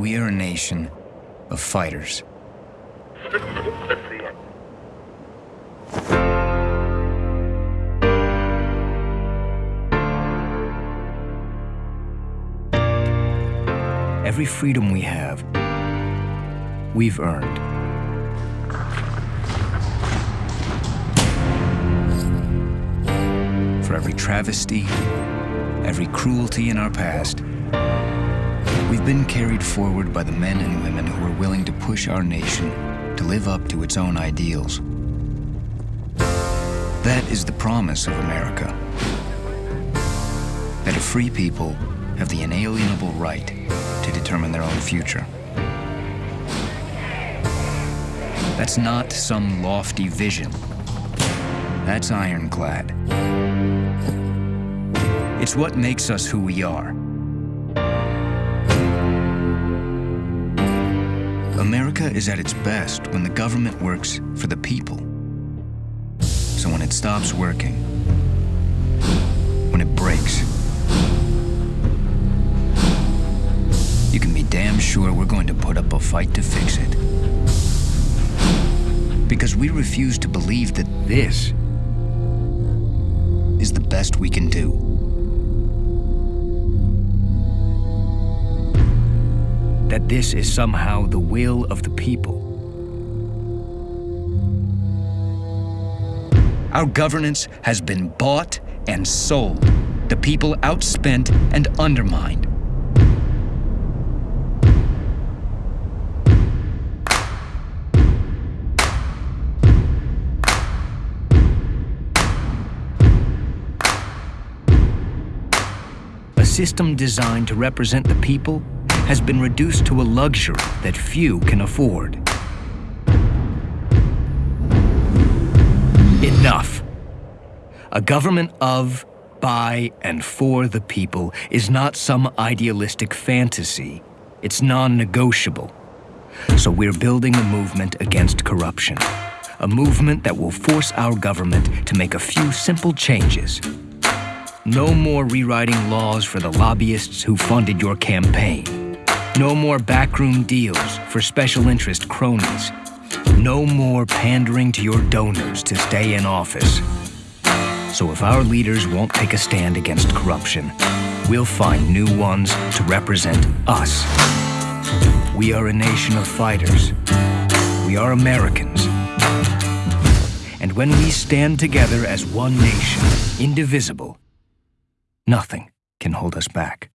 We are a nation of fighters. Every freedom we have, we've earned. For every travesty, every cruelty in our past, we've been carried forward by the men and women who are willing to push our nation to live up to its own ideals. That is the promise of America. That a free people have the inalienable right to determine their own future. That's not some lofty vision. That's ironclad. It's what makes us who we are. America is at its best when the government works for the people. So when it stops working, when it breaks, you can be damn sure we're going to put up a fight to fix it. Because we refuse to believe that this is the best we can do. That this is somehow the will of the people. Our governance has been bought and sold, the people outspent and undermined. A system designed to represent the people has been reduced to a luxury that few can afford. Enough. A government of, by, and for the people is not some idealistic fantasy. It's non-negotiable. So we're building a movement against corruption. A movement that will force our government to make a few simple changes. No more rewriting laws for the lobbyists who funded your campaign. No more backroom deals for special interest cronies. No more pandering to your donors to stay in office. So if our leaders won't take a stand against corruption, we'll find new ones to represent us. We are a nation of fighters. We are Americans. And when we stand together as one nation, indivisible, nothing can hold us back.